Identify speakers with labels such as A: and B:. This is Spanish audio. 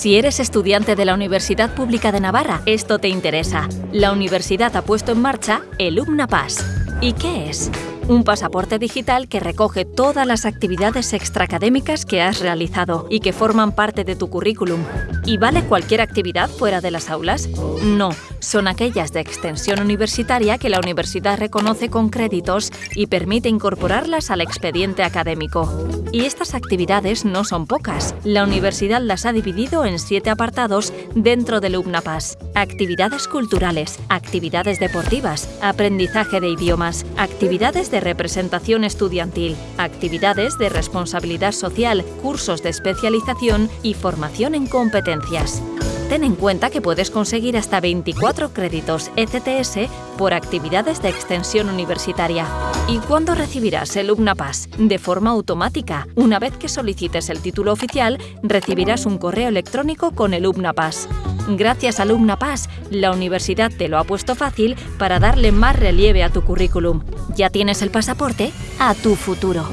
A: Si eres estudiante de la Universidad Pública de Navarra, esto te interesa. La universidad ha puesto en marcha el UMNAPAS. ¿Y qué es? Un pasaporte digital que recoge todas las actividades extraacadémicas que has realizado y que forman parte de tu currículum. ¿Y vale cualquier actividad fuera de las aulas? No, son aquellas de extensión universitaria que la universidad reconoce con créditos y permite incorporarlas al expediente académico. Y estas actividades no son pocas. La universidad las ha dividido en siete apartados dentro del UPNAPAS. Actividades culturales, actividades deportivas, aprendizaje de idiomas, actividades de representación estudiantil, actividades de responsabilidad social, cursos de especialización y formación en competencias. Ten en cuenta que puedes conseguir hasta 24 créditos ECTS por actividades de extensión universitaria. ¿Y cuándo recibirás el UNAPAS? De forma automática. Una vez que solicites el título oficial, recibirás un correo electrónico con el UNAPAS. Gracias al UNAPAS, la universidad te lo ha puesto fácil para darle más relieve a tu currículum. ¿Ya tienes el pasaporte? A tu futuro.